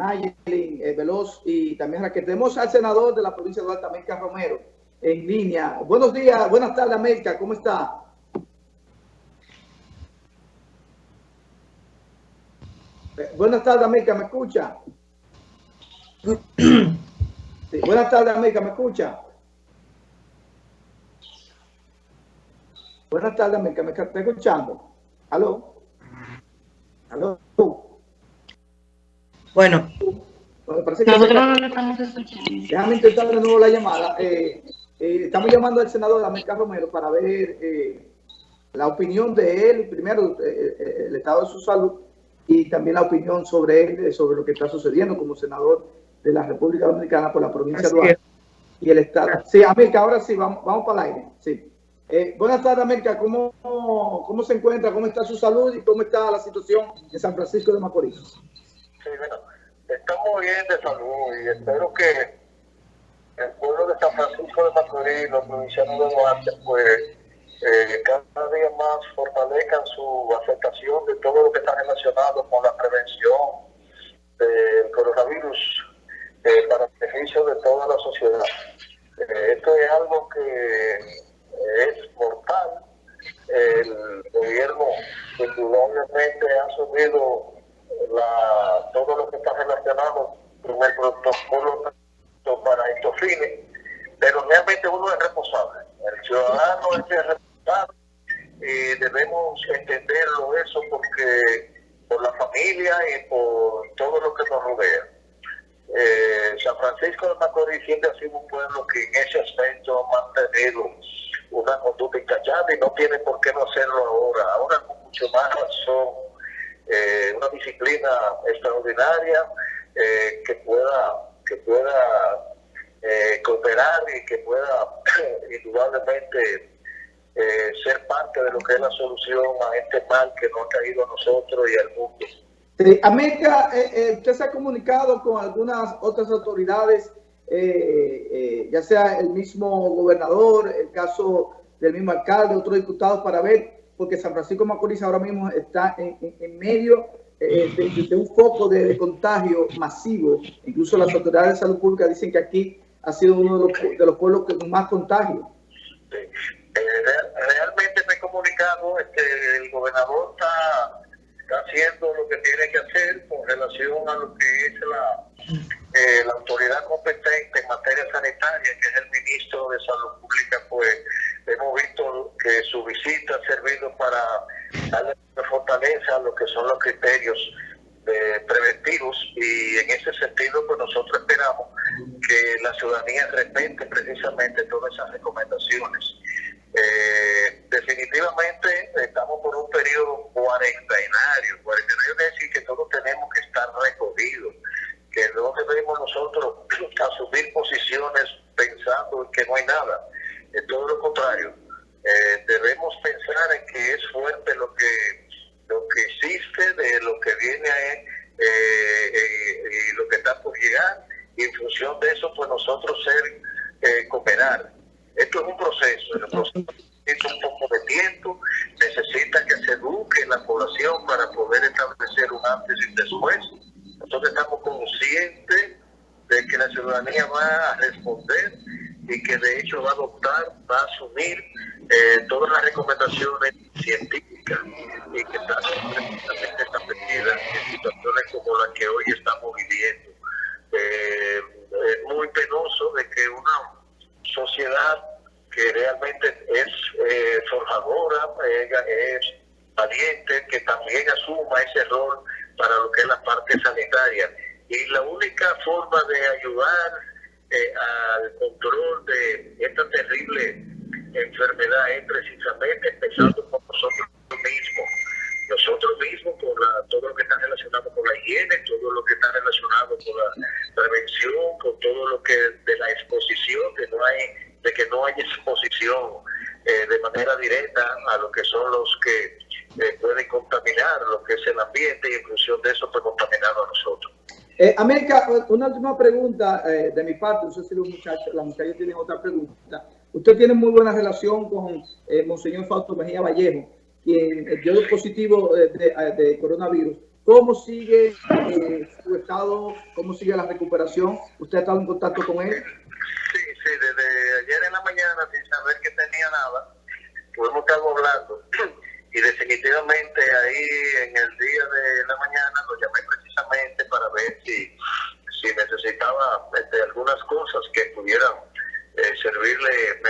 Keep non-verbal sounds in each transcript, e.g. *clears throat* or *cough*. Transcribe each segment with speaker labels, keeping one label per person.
Speaker 1: Nayelin eh, Veloz y también que tenemos al senador de la provincia de Alta, América Romero, en línea. Buenos días, buenas tardes, América, ¿cómo está? Eh, buenas tardes, América, ¿me escucha? buenas tardes, América, ¿me escucha? Buenas tardes, América, ¿me está escuchando? ¿Aló? ¿Aló?
Speaker 2: Bueno.
Speaker 1: Nosotros no estamos escuchando. Déjame intentar de nuevo la llamada. Eh, eh, estamos llamando al senador América Romero para ver eh, la opinión de él, primero el estado de su salud y también la opinión sobre él, sobre lo que está sucediendo como senador de la República Dominicana por la provincia de Duarte y el estado. Sí, América, ahora sí, vamos, vamos para el aire. Sí. buenas tardes, América. ¿Cómo, ¿Cómo se encuentra? ¿Cómo está su salud y cómo está la situación en San Francisco de Macorís?
Speaker 3: Sí, bueno, estamos bien de salud y espero que el pueblo de San Francisco de Macorís, los provincianos de Duarte, pues eh, cada día más fortalezcan su aceptación de todo lo que está relacionado con la prevención del coronavirus eh, para el beneficio de toda la sociedad. Eh, esto es algo que es mortal. El gobierno indudablemente ha asumido la, todo lo que está relacionado con el protocolo para estos fines, pero realmente uno es responsable. El ciudadano es responsable y debemos entenderlo eso porque por la familia y por todo lo que nos rodea. Eh, San Francisco de Macorís siempre ha sido un pueblo que en ese aspecto ha mantenido una conducta encallada y no tiene por qué no hacerlo ahora. Ahora con mucho más razón eh, una disciplina extraordinaria eh, que pueda, que pueda eh, cooperar y que pueda *clears throat* indudablemente ser parte de lo que es la solución a este mal que nos ha caído a nosotros y al mundo.
Speaker 1: América, usted se ha comunicado con algunas otras autoridades, ya sea el mismo gobernador, el caso del mismo alcalde, otros diputados, para ver porque San Francisco Macorís ahora mismo está en, medio eh, de, un foco de, contagio masivo. Incluso las autoridades de salud pública dicen que aquí ha sido uno de los, pueblos con más contagio.
Speaker 3: Eh, realmente me he comunicado, que el gobernador está, haciendo lo que tiene que hacer con relación a lo que es la, eh, la autoridad competente en materia sanitaria, que es el ministro de Salud Pública, pues hemos visto que su visita ha servido para darle fortaleza a lo que son los criterios preventivos y en ese sentido pues nosotros esperamos que la ciudadanía respete precisamente todas esas recomendaciones. Eh, definitivamente estamos por un periodo cuarentenario. Cuarentenario quiere decir que todos tenemos que estar recogidos, que no debemos nosotros asumir posiciones pensando en que no hay nada todo lo contrario, eh, debemos pensar en que es fuerte lo que lo que existe, de lo que viene eh, eh, y lo que está por llegar, y en función de eso, pues nosotros ser, cooperar. Esto es un proceso, el proceso necesita un poco de tiempo, necesita que se eduque la población para poder establecer un antes y un después. Nosotros estamos conscientes de que la ciudadanía va a responder y que de hecho va a adoptar, va a asumir eh, todas las recomendaciones científicas y que están perfectamente establecidas en situaciones como las que hoy estamos viviendo. Eh, es muy penoso de que una sociedad que realmente es eh, forjadora, es valiente, que también asuma ese rol para lo que es la parte sanitaria. Y la única forma de ayudar eh, al control de esta terrible enfermedad es precisamente empezando por nosotros mismos. Nosotros mismos, por todo lo que está relacionado con la higiene, todo lo que está relacionado con la prevención, con todo lo que de la exposición, de, no hay, de que no hay exposición eh, de manera directa a lo que son los que eh, pueden contaminar lo que es el ambiente y en función de eso pues contaminar a nosotros.
Speaker 1: Eh, América, una última pregunta eh, de mi parte. No sé si los muchachos, las muchachas tienen otra pregunta. Usted tiene muy buena relación con eh, Monseñor Fausto Mejía Vallejo, quien dio positivo de, coronavirus ¿Cómo sigue eh, su estado? ¿Cómo sigue la recuperación? ¿Usted ha estado en contacto con él?
Speaker 3: Sí, sí, desde ayer en la mañana, sin saber que tenía nada, pudimos estar hablando. *clears throat* Y definitivamente ahí en el día de la mañana lo llamé precisamente para ver si, si necesitaba este, algunas cosas que pudieran eh, servirle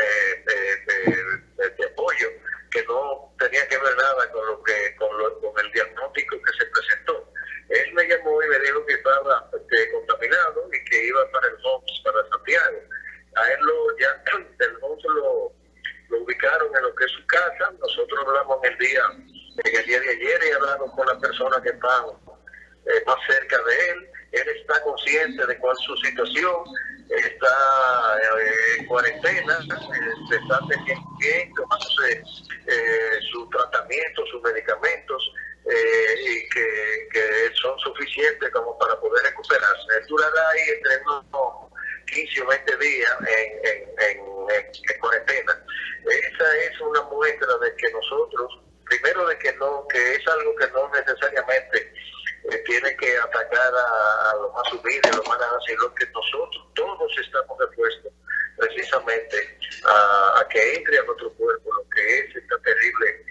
Speaker 3: de apoyo, que no tenía que ver nada con lo que con, lo, con el diagnóstico que se presentó. Él me llamó y me dijo que estaba este, contaminado y que iba para el HOMS, para Santiago. A él lo, ya *clears throat* del HOMS lo, ubicaron en lo que es su casa. Nosotros hablamos en el día, en el día de ayer y hablamos con las personas que están eh, más cerca de él. Él está consciente de cuál es su situación, está eh, en cuarentena, eh, está teniendo bien, tomándose su tratamiento, sus medicamentos, y que, son suficientes como para poder recuperarse. Durará ahí entre unos 15 o 20 días en, en, en, cuarentena. Esa es una muestra de que nosotros, primero de que no, que es algo que no necesariamente eh, tiene que atacar a, los más humildes, a los más nada, sino que nosotros todos estamos expuestos precisamente a, que entre a nuestro cuerpo lo que es esta terrible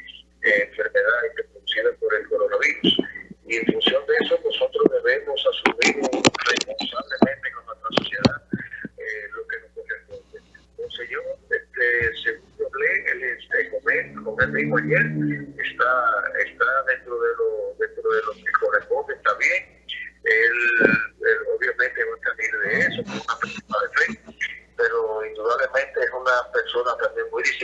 Speaker 3: eh, enfermedad producida por el coronavirus. Y en función de eso nosotros debemos asumir responsablemente con nuestra sociedad eh, lo que nos corresponde. Entonces yo, este, según hablé, él este, con, él, con él mismo ayer, está, está dentro de lo, dentro de lo que corresponde, está bien. Él, obviamente va a salir de eso con una persona de fe, pero indudablemente es una persona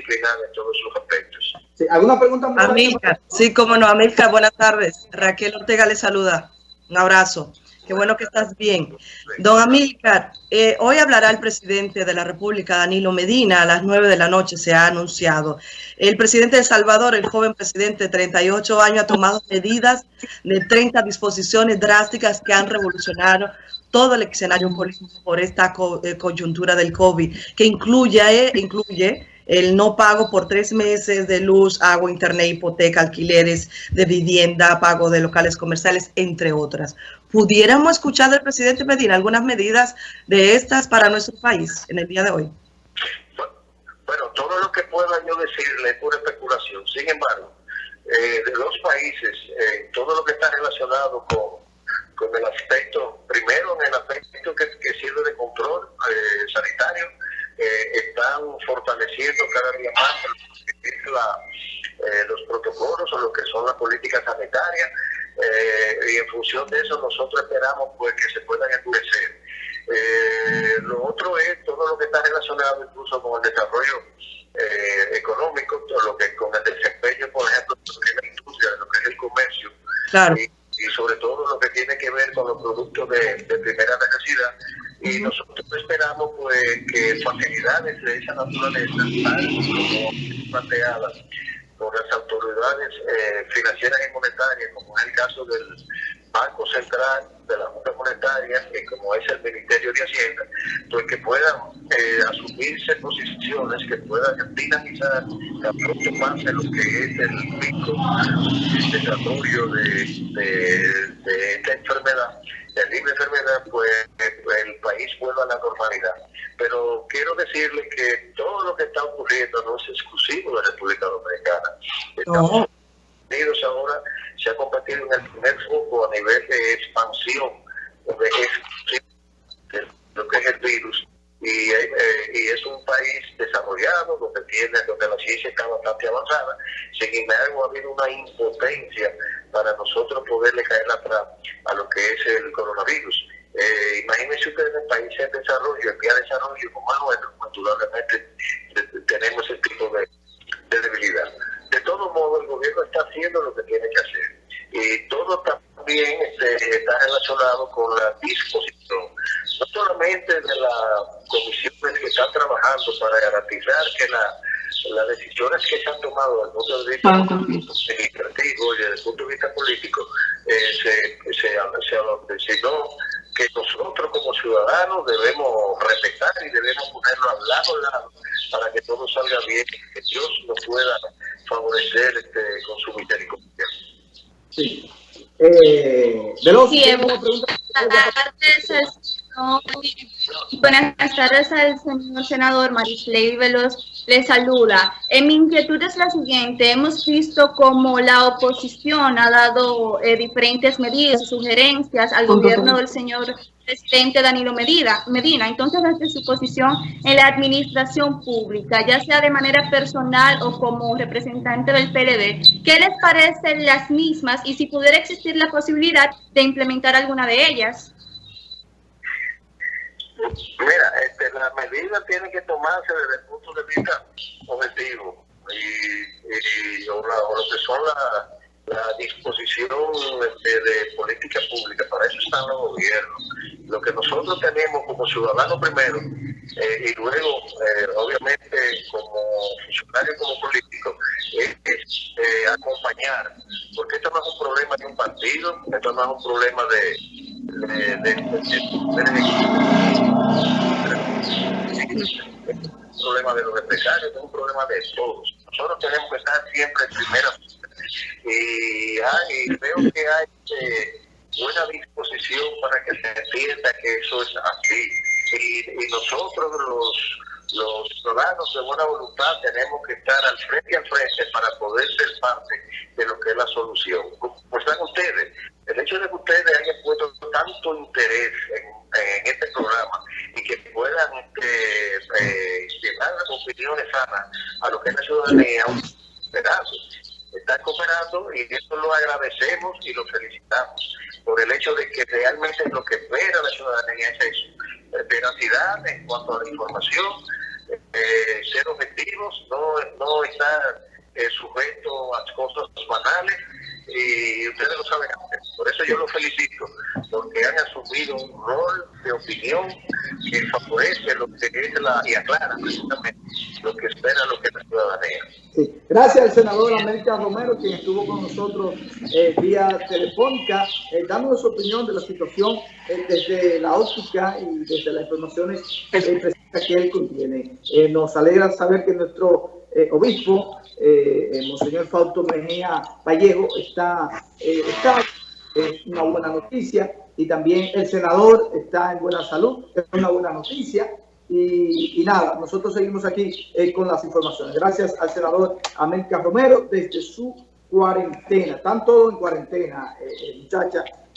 Speaker 3: disciplinada en todos sus aspectos.
Speaker 1: Sí, ¿Alguna pregunta?
Speaker 2: Amilcar, sí, como no, Amilcar, buenas tardes. Raquel Ortega le saluda. Un abrazo. Qué bueno que estás bien. Don Amílcar, eh, hoy hablará el presidente de la República, Danilo Medina, a las 9 de la noche se ha anunciado. El presidente de Salvador, el joven presidente de 38 años, ha tomado medidas de 30 disposiciones drásticas que han revolucionado todo el escenario político por esta eh, coyuntura del COVID, que incluye, eh, incluye el no pago por tres meses de luz, agua, internet, hipoteca, alquileres de vivienda, pago de locales comerciales, entre otras. ¿Pudiéramos escuchar del presidente Medina algunas medidas de estas para nuestro país en el día de hoy?
Speaker 3: Bueno, todo lo que pueda yo decirle es pura especulación. Sin embargo, eh, de los países, eh, todo lo que está relacionado con, con el aspecto, primero en el aspecto que, sirve de control eh, sanitario, eh, están fortaleciendo cada día más eh, los protocolos o lo que son las políticas sanitarias eh, y en función de eso nosotros esperamos pues que se puedan endurecer. lo otro es todo lo que está relacionado incluso con el desarrollo económico, todo lo que con el desempeño, por ejemplo, de la industria, de lo que es el comercio. Y, sobre todo lo que tiene que ver con los productos de, de primera necesidad, y nosotros pues que facilidades de esa naturaleza, planteadas por las autoridades eh, financieras y monetarias, como es el caso del Banco Central, de la Junta Monetaria, que como es el Ministerio de Hacienda, pues que puedan eh, asumirse posiciones que puedan dinamizar a pronto pase lo que es el pico desarrollo de, de esta enfermedad el libre enfermedad, pues el país vuelva a la normalidad. Pero quiero decirle que todo lo que está ocurriendo no es exclusivo de la República Dominicana. Estados Unidos ahora se ha convertido en el primer foco a nivel de expansión de lo que es el virus. Y, eh, y, es un país desarrollado donde tiene donde la ciencia está bastante avanzada sin embargo ha habido una impotencia para nosotros poderle caer atrás a lo que es el coronavirus. Eh, imagínense ustedes en países en desarrollo, en vía de desarrollo como el nuestro, tenemos ese tipo de, debilidad. De todo modo, el gobierno está haciendo lo que tiene que hacer. Y todo también este, está relacionado con la disposición, no solamente de las comisiones que están trabajando para garantizar que la las decisiones que se han tomado desde el punto de vista administrativo y desde el punto de vista político eh, se, se, se adopten, sino que nosotros como ciudadanos debemos respetar y debemos ponerlo al lado, al lado para que todo salga bien y que Dios nos pueda favorecer este, con su misericordia.
Speaker 1: Sí. Eh, Eh, Veloz,
Speaker 4: sí, buenas tardes al señor senador Marisley Veloz le saluda. En mi inquietud es la siguiente. Hemos visto cómo la oposición ha dado eh, diferentes medidas sugerencias al gobierno del señor presidente Danilo Medina. Medina. Entonces, desde su posición en la administración pública, ya sea de manera personal o como representante del PLD, ¿qué les parecen las mismas y si pudiera existir la posibilidad de implementar alguna de ellas?
Speaker 3: Mira, este, las medidas tienen que tomarse desde el punto de vista objetivo y, y o, lo que son la, la disposición este, de política pública, para eso están los gobiernos. Lo que nosotros tenemos como ciudadanos primero eh, y luego, eh, obviamente, como funcionarios, como políticos, es, eh, acompañar, porque esto no es un problema de un partido, esto no es un problema de, de, de, un problema de los empresarios, es un problema de todos. Nosotros tenemos que estar siempre en primera y, hay, veo que hay buena disposición para que se entienda que eso es así. Y, nosotros los, los ciudadanos de buena voluntad tenemos que estar al frente y al frente para poder ser parte de lo que es la solución. Pues están ustedes, el hecho de que ustedes hayan puesto tanto interés en, este programa y que puedan eh, eh, llevar opiniones sanas a lo que es la ciudadanía, están cooperando y eso lo agradecemos y lo felicitamos por el hecho de que realmente lo que espera la ciudadanía es eso, veracidad en cuanto a la información, eh, ser objetivos, no, no estar eh, sujeto a cosas banales y ustedes lo saben eso yo los felicito, porque han asumido un rol de opinión que favorece lo que es la, y aclara precisamente lo que espera lo que la ciudadanía.
Speaker 1: Sí. Gracias al senador América Romero, quien estuvo con nosotros eh, vía telefónica, eh, dando su opinión de la situación eh, desde la óptica y desde las informaciones eh, que él contiene. nos alegra saber que nuestro obispo eh, el Monseñor Fausto Mejía Vallejo está, eh, está es una buena noticia y también el senador está en buena salud, es una buena noticia. Y, nada, nosotros seguimos aquí eh, con las informaciones. Gracias al senador América Romero desde su cuarentena. Están todos en cuarentena, eh, muchachas